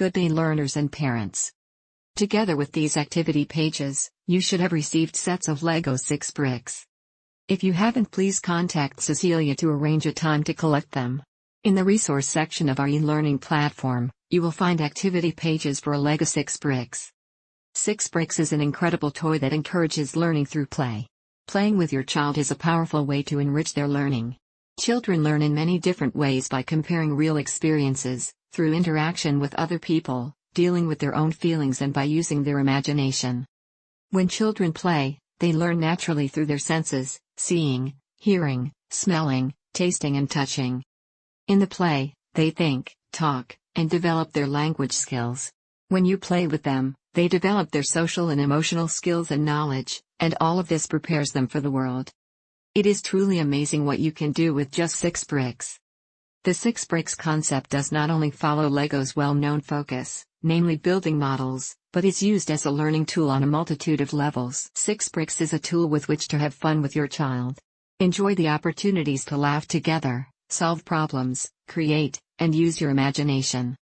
good day learners and parents. Together with these activity pages, you should have received sets of LEGO 6 bricks. If you haven't please contact Cecilia to arrange a time to collect them. In the resource section of our e-learning platform, you will find activity pages for LEGO 6 bricks. 6 bricks is an incredible toy that encourages learning through play. Playing with your child is a powerful way to enrich their learning. Children learn in many different ways by comparing real experiences, through interaction with other people, dealing with their own feelings and by using their imagination. When children play, they learn naturally through their senses, seeing, hearing, smelling, tasting and touching. In the play, they think, talk, and develop their language skills. When you play with them, they develop their social and emotional skills and knowledge, and all of this prepares them for the world. It is truly amazing what you can do with just six bricks. The six bricks concept does not only follow LEGO's well-known focus, namely building models, but is used as a learning tool on a multitude of levels. Six Bricks is a tool with which to have fun with your child. Enjoy the opportunities to laugh together, solve problems, create, and use your imagination.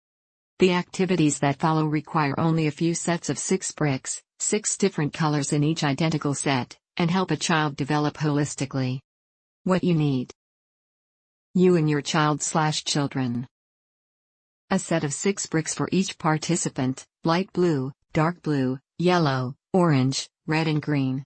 The activities that follow require only a few sets of six bricks, six different colors in each identical set, and help a child develop holistically. What you need. You and your child slash children. A set of six bricks for each participant, light blue, dark blue, yellow, orange, red and green.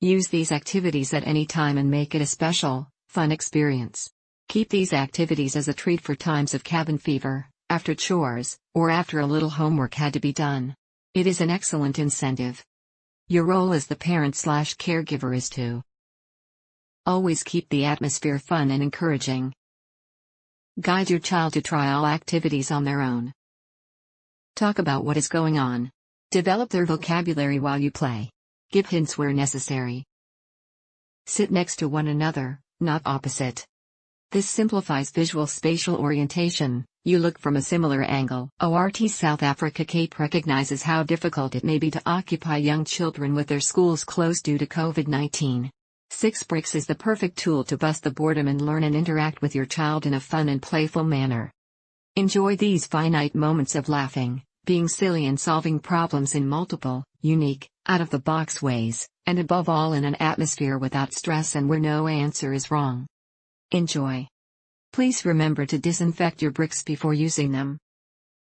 Use these activities at any time and make it a special, fun experience. Keep these activities as a treat for times of cabin fever, after chores, or after a little homework had to be done. It is an excellent incentive. Your role as the parent slash caregiver is to always keep the atmosphere fun and encouraging. Guide your child to try all activities on their own. Talk about what is going on. Develop their vocabulary while you play. Give hints where necessary. Sit next to one another, not opposite. This simplifies visual spatial orientation, you look from a similar angle. ORT South Africa Cape recognizes how difficult it may be to occupy young children with their schools closed due to COVID 19. Six Bricks is the perfect tool to bust the boredom and learn and interact with your child in a fun and playful manner. Enjoy these finite moments of laughing, being silly and solving problems in multiple, unique, out of the box ways, and above all in an atmosphere without stress and where no answer is wrong. Enjoy. Please remember to disinfect your bricks before using them.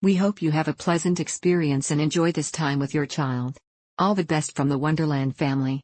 We hope you have a pleasant experience and enjoy this time with your child. All the best from the Wonderland family.